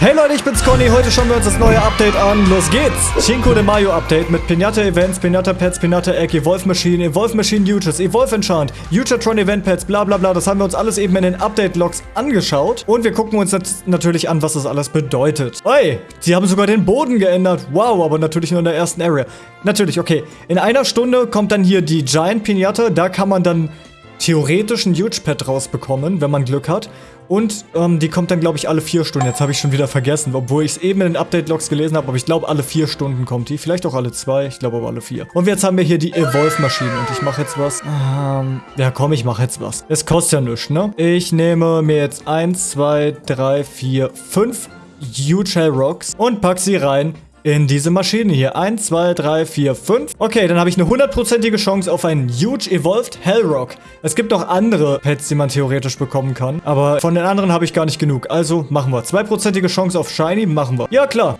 Hey Leute, ich bin's Conny. Heute schauen wir uns das neue Update an. Los geht's! Cinco de Mayo Update mit Pinata Events, Pinata Pets, Pinata Egg, Evolve Machine, Evolve Machine Uges, Evolve Enchant, Utatron Event Pets, bla bla bla. Das haben wir uns alles eben in den Update-Logs angeschaut. Und wir gucken uns jetzt natürlich an, was das alles bedeutet. Hey, sie haben sogar den Boden geändert. Wow, aber natürlich nur in der ersten Area. Natürlich, okay. In einer Stunde kommt dann hier die Giant Pinata. Da kann man dann theoretisch ein Huge Pet rausbekommen, wenn man Glück hat. Und ähm, die kommt dann, glaube ich, alle vier Stunden. Jetzt habe ich schon wieder vergessen, obwohl ich es eben in den Update-Logs gelesen habe. Aber ich glaube, alle vier Stunden kommt die. Vielleicht auch alle zwei. Ich glaube aber alle vier. Und jetzt haben wir hier die Evolve-Maschine. Und ich mache jetzt was. Ähm, ja, komm, ich mache jetzt was. Es kostet ja nichts, ne? Ich nehme mir jetzt eins, zwei, drei, vier, fünf Huge Hell Rocks und pack sie rein in diese Maschine hier. 1, 2, 3, 4, 5. Okay, dann habe ich eine hundertprozentige Chance auf einen Huge Evolved Hellrock. Es gibt auch andere Pets, die man theoretisch bekommen kann. Aber von den anderen habe ich gar nicht genug. Also machen wir. Zweiprozentige Chance auf Shiny, machen wir. Ja, klar.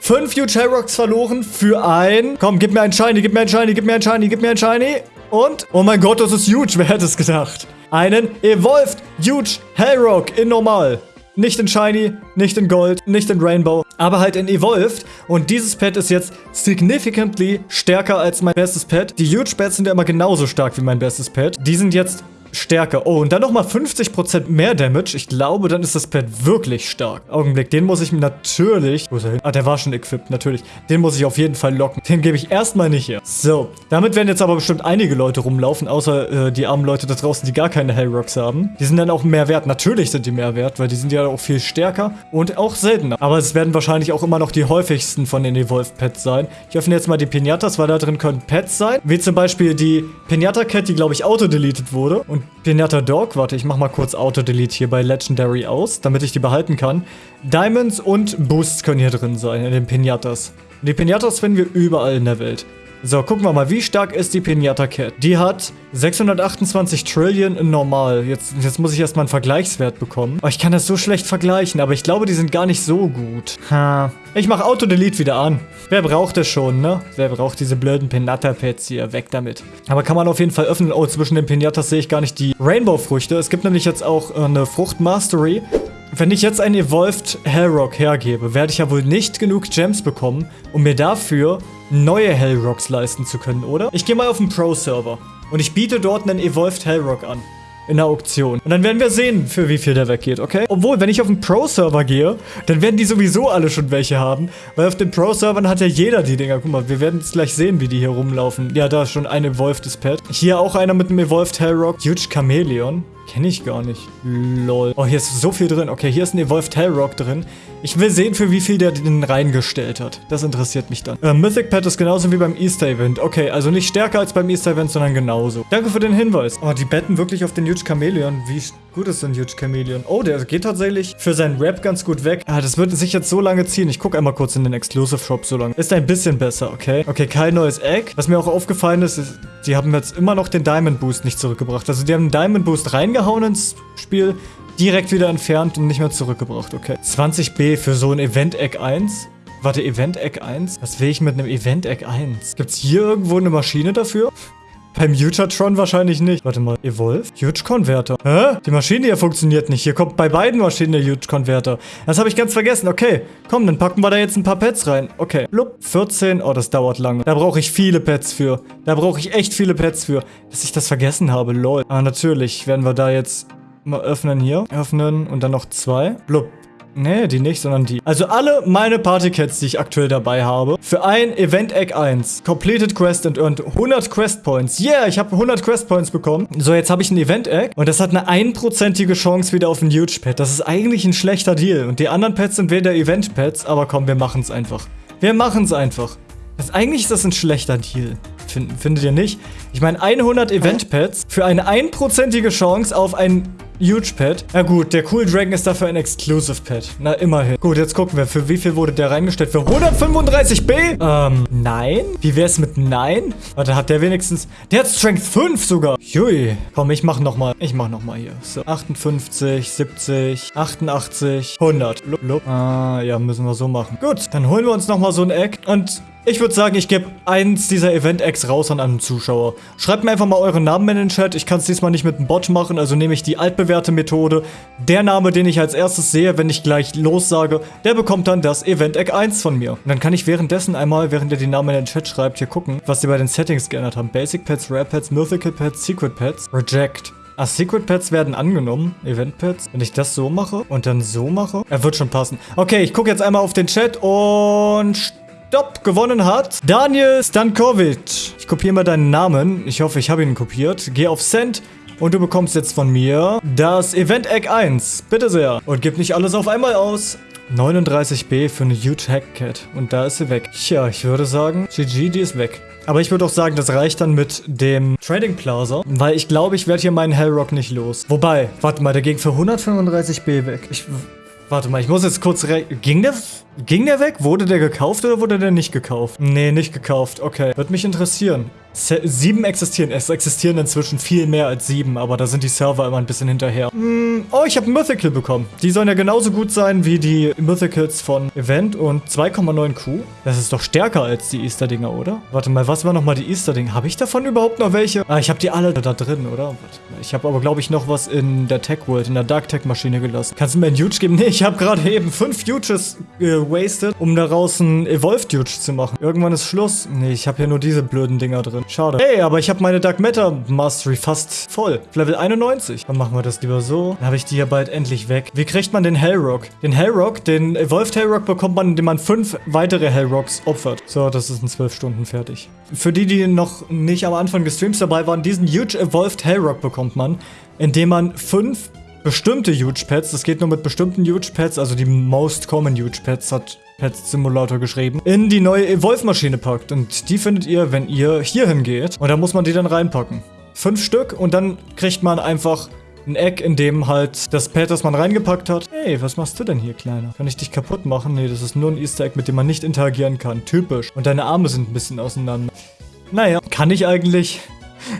Fünf Huge Hellrocks verloren für ein... Komm, gib mir einen Shiny, gib mir einen Shiny, gib mir einen Shiny, gib mir einen Shiny. Und... Oh mein Gott, das ist huge. Wer hätte es gedacht? Einen Evolved Huge Hellrock in normal. Nicht in Shiny, nicht in Gold, nicht in Rainbow, aber halt in Evolved. Und dieses Pet ist jetzt significantly stärker als mein bestes Pet. Die Huge Pets sind ja immer genauso stark wie mein bestes Pet. Die sind jetzt stärker. Oh, und dann nochmal 50% mehr Damage. Ich glaube, dann ist das Pad wirklich stark. Augenblick, den muss ich natürlich... Wo ist er hin? Ah, der war schon equipped, natürlich. Den muss ich auf jeden Fall locken. Den gebe ich erstmal nicht her. So, damit werden jetzt aber bestimmt einige Leute rumlaufen, außer äh, die armen Leute da draußen, die gar keine Hellrocks haben. Die sind dann auch mehr wert. Natürlich sind die mehr wert, weil die sind ja auch viel stärker und auch seltener. Aber es werden wahrscheinlich auch immer noch die häufigsten von den Evolved Pets sein. Ich öffne jetzt mal die Pinatas, weil da drin können Pets sein. Wie zum Beispiel die Pinata Cat, die, glaube ich, auto-deleted wurde. Und Pinata Dog, warte, ich mach mal kurz Auto-Delete hier bei Legendary aus, damit ich die behalten kann. Diamonds und Boosts können hier drin sein, in den Pinatas. Die Pinatas finden wir überall in der Welt. So, gucken wir mal, wie stark ist die Pinata Cat? Die hat 628 Trillion in normal. Jetzt, jetzt muss ich erstmal einen Vergleichswert bekommen. Oh, ich kann das so schlecht vergleichen, aber ich glaube, die sind gar nicht so gut. Ha. Ich mache Auto-Delete wieder an. Wer braucht das schon, ne? Wer braucht diese blöden Pinata-Pads hier? Weg damit. Aber kann man auf jeden Fall öffnen. Oh, zwischen den Pinatas sehe ich gar nicht die Rainbow-Früchte. Es gibt nämlich jetzt auch äh, eine Frucht-Mastery. Wenn ich jetzt einen Evolved Hellrock hergebe, werde ich ja wohl nicht genug Gems bekommen, um mir dafür neue Hellrocks leisten zu können, oder? Ich gehe mal auf den Pro-Server und ich biete dort einen Evolved Hellrock an in der Auktion. Und dann werden wir sehen, für wie viel der weggeht, okay? Obwohl, wenn ich auf den Pro-Server gehe, dann werden die sowieso alle schon welche haben. Weil auf den Pro-Servern hat ja jeder die Dinger. Guck mal, wir werden jetzt gleich sehen, wie die hier rumlaufen. Ja, da ist schon ein Evolvedes Pet. Hier auch einer mit einem Evolved Hellrock. Huge Chameleon. Kenne ich gar nicht. Lol. Oh, hier ist so viel drin. Okay, hier ist ein Evolved Hellrock drin. Ich will sehen, für wie viel der den reingestellt hat. Das interessiert mich dann. Äh, Mythic Pet ist genauso wie beim Easter Event. Okay, also nicht stärker als beim Easter Event, sondern genauso. Danke für den Hinweis. Oh, die betten wirklich auf den Huge Chameleon. Wie gut ist denn Huge Chameleon? Oh, der geht tatsächlich für seinen Rap ganz gut weg. Ah, das wird sich jetzt so lange ziehen. Ich gucke einmal kurz in den Exclusive Shop so lange. Ist ein bisschen besser, okay? Okay, kein neues Egg. Was mir auch aufgefallen ist, ist, die haben jetzt immer noch den Diamond Boost nicht zurückgebracht. Also die haben den Diamond Boost reingehauen ins Spiel, direkt wieder entfernt und nicht mehr zurückgebracht, okay. 20b für so ein Event-Egg 1. Warte, Event-Egg 1? Was will ich mit einem Event-Egg 1? Gibt's hier irgendwo eine Maschine dafür? Beim Utatron wahrscheinlich nicht. Warte mal, Evolve? Huge Converter. Hä? Die Maschine hier funktioniert nicht. Hier kommt bei beiden Maschinen der Huge Converter. Das habe ich ganz vergessen. Okay, komm, dann packen wir da jetzt ein paar Pets rein. Okay, blub, 14. Oh, das dauert lange. Da brauche ich viele Pets für. Da brauche ich echt viele Pets für. Dass ich das vergessen habe, lol. Ah, natürlich werden wir da jetzt mal öffnen hier. Öffnen und dann noch zwei. Blub. Nee, die nicht, sondern die. Also alle meine Partycats, die ich aktuell dabei habe, für ein Event Egg 1. Completed Quest and earned 100 Quest Points. Yeah, ich habe 100 Quest Points bekommen. So, jetzt habe ich ein Event Egg und das hat eine einprozentige Chance wieder auf ein Huge Pet. Das ist eigentlich ein schlechter Deal. Und die anderen Pets sind weder Event Pets, aber komm, wir machen es einfach. Wir machen es einfach. Das, eigentlich ist das ein schlechter Deal. Find, findet ihr nicht? Ich meine, 100 Event Pets für eine einprozentige Chance auf ein Huge Pet. Na gut, der Cool Dragon ist dafür ein Exclusive Pet. Na, immerhin. Gut, jetzt gucken wir. Für wie viel wurde der reingestellt? Für 135b? Ähm, nein? Wie wär's mit nein? Warte, hat der wenigstens... Der hat Strength 5 sogar. Jui. Komm, ich mach nochmal. Ich mach nochmal hier. So, 58, 70, 88, 100. Lup, lup. Ah, ja, müssen wir so machen. Gut, dann holen wir uns nochmal so ein Egg. Und Ich würde sagen, ich gebe eins dieser Event-Eggs raus an einen Zuschauer. Schreibt mir einfach mal euren Namen in den Chat. Ich kann es diesmal nicht mit einem Bot machen, also nehme ich die altbewährte Methode. Der Name, den ich als erstes sehe, wenn ich gleich lossage, der bekommt dann das Event-Egg 1 von mir. Und dann kann ich währenddessen einmal, während ihr die Namen in den Chat schreibt, hier gucken, was die bei den Settings geändert haben. Basic Pets, Rare Pets, Mythical Pets, Secret Pets, Reject. Ah, Secret Pets werden angenommen. Event Pets. Wenn ich das so mache und dann so mache. Er wird schon passen. Okay, ich gucke jetzt einmal auf den Chat und Stopp, gewonnen hat Daniel Stankovic. Ich kopiere mal deinen Namen. Ich hoffe, ich habe ihn kopiert. Geh auf Send. Und du bekommst jetzt von mir das Event Egg 1. Bitte sehr. Und gib nicht alles auf einmal aus. 39b für eine Huge Hackcat. Und da ist sie weg. Tja, ich würde sagen, GG, die ist weg. Aber ich würde auch sagen, das reicht dann mit dem Trading Plaza, weil ich glaube, ich werde hier meinen Hellrock nicht los. Wobei, warte mal, der ging für 135b weg. Ich, warte mal, ich muss jetzt kurz... Ging der... Ging der weg? Wurde der gekauft oder wurde der nicht gekauft? Nee, nicht gekauft. Okay. Würde mich interessieren. Se sieben existieren. Es existieren inzwischen viel mehr als sieben, aber da sind die Server immer ein bisschen hinterher. Hm, oh, ich habe Mythical bekommen. Die sollen ja genauso gut sein wie die Mythicals von Event und 2,9 Q. Das ist doch stärker als die Easter-Dinger, oder? Warte mal, was war nochmal die Easter-Dinger? Habe ich davon überhaupt noch welche? Ah, ich habe die alle da drin, oder? Ich habe aber, glaube ich, noch was in der Tech-World, in der Dark-Tech-Maschine gelassen. Kannst du mir ein Huge geben? Nee, ich habe gerade eben fünf Huges äh, wasted, um daraus ein Evolved Huge zu machen. Irgendwann ist Schluss. Nee, ich habe hier nur diese blöden Dinger drin. Schade. Hey, aber ich habe meine Dark Matter Mastery fast voll. Level 91. Dann machen wir das lieber so. Dann habe ich die ja bald endlich weg. Wie kriegt man den Hellrock? Den Hellrock, den Evolved Hellrock bekommt man, indem man fünf weitere Hellrocks opfert. So, das ist in zwölf Stunden fertig. Für die, die noch nicht am Anfang des Streams dabei waren, diesen Huge Evolved Hellrock bekommt man, indem man fünf bestimmte Huge Pets, das geht nur mit bestimmten Huge Pets, also die Most Common Huge Pets hat Pets Simulator geschrieben, in die neue Evolve-Maschine packt. Und die findet ihr, wenn ihr hier hingeht. Und da muss man die dann reinpacken. Fünf Stück und dann kriegt man einfach ein Eck, in dem halt das Pad, das man reingepackt hat. Hey, was machst du denn hier, Kleiner? Kann ich dich kaputt machen? Nee, das ist nur ein Easter Egg, mit dem man nicht interagieren kann. Typisch. Und deine Arme sind ein bisschen auseinander. Naja, kann ich eigentlich...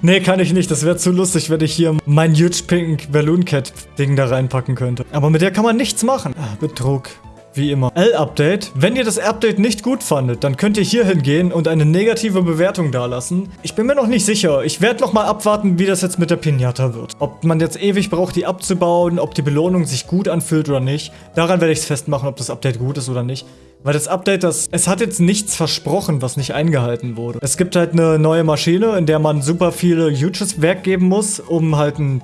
Nee, kann ich nicht. Das wäre zu lustig, wenn ich hier mein Huge Pink Balloon Cat Ding da reinpacken könnte. Aber mit der kann man nichts machen. Ah, Betrug. Wie immer. L-Update. Wenn ihr das Update nicht gut fandet, dann könnt ihr hier hingehen und eine negative Bewertung dalassen. Ich bin mir noch nicht sicher. Ich werde noch mal abwarten, wie das jetzt mit der Pinata wird. Ob man jetzt ewig braucht, die abzubauen, ob die Belohnung sich gut anfühlt oder nicht. Daran werde ich es festmachen, ob das Update gut ist oder nicht. Weil das Update, das, es hat jetzt nichts versprochen, was nicht eingehalten wurde. Es gibt halt eine neue Maschine, in der man super viele Huges weggeben muss, um halt ein,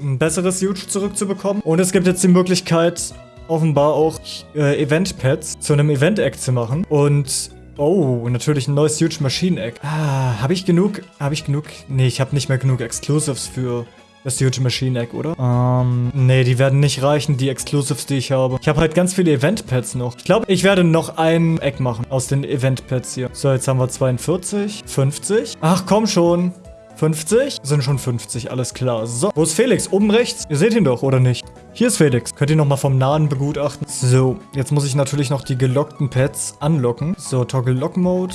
ein besseres Huge zurückzubekommen. Und es gibt jetzt die Möglichkeit, offenbar auch äh, Event-Pads zu einem Event-Egg zu machen. Und Oh, natürlich ein neues Huge Machine Egg. Ah, habe ich genug? Habe ich genug? Nee, ich habe nicht mehr genug Exclusives für das Huge Machine Egg, oder? Ähm, nee, die werden nicht reichen, die Exclusives, die ich habe. Ich habe halt ganz viele Event-Pads noch. Ich glaube, ich werde noch ein Egg machen aus den Event-Pads hier. So, jetzt haben wir 42, 50. Ach, komm schon. 50? Sind schon 50, alles klar. So, wo ist Felix? Oben rechts? Ihr seht ihn doch, oder nicht? Hier ist Felix. Könnt ihr nochmal vom Nahen begutachten. So, jetzt muss ich natürlich noch die gelockten Pets anlocken. So, Toggle Lock Mode.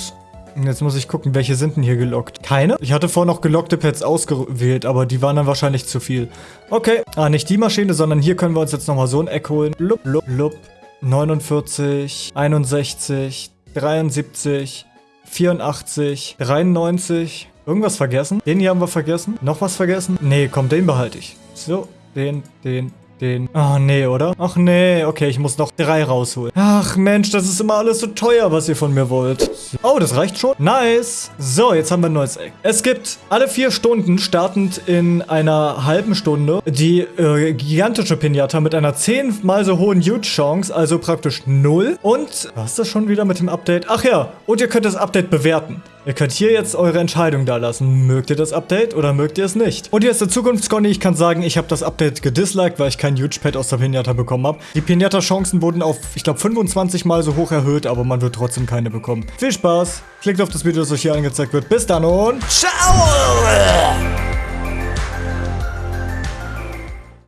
Jetzt muss ich gucken, welche sind denn hier gelockt? Keine? Ich hatte vorher noch gelockte Pets ausgewählt, aber die waren dann wahrscheinlich zu viel. Okay. Ah, nicht die Maschine, sondern hier können wir uns jetzt nochmal so ein Eck holen. Lup, lup, lup. 49, 61, 73, 84, 93, Irgendwas vergessen? Den hier haben wir vergessen. Noch was vergessen? Nee, komm, den behalte ich. So, den, den, den. Oh, nee, oder? Ach, nee. Okay, ich muss noch drei rausholen. Ach, Mensch, das ist immer alles so teuer, was ihr von mir wollt. Oh, das reicht schon. Nice. So, jetzt haben wir ein neues Eck. Es gibt alle vier Stunden, startend in einer halben Stunde, die äh, gigantische Pinata mit einer zehnmal so hohen Huge-Chance, also praktisch null. Und, was ist das schon wieder mit dem Update? Ach ja, und ihr könnt das Update bewerten. Ihr könnt hier jetzt eure Entscheidung da lassen. Mögt ihr das Update oder mögt ihr es nicht? Und hier ist der Zukunftsconny. Ich kann sagen, ich habe das Update gedisliked, weil ich kein Huge Pad aus der Pinata bekommen habe. Die Pinata-Chancen wurden auf, ich glaube, 25 Mal so hoch erhöht, aber man wird trotzdem keine bekommen. Viel Spaß. Klickt auf das Video, das euch hier angezeigt wird. Bis dann und ciao!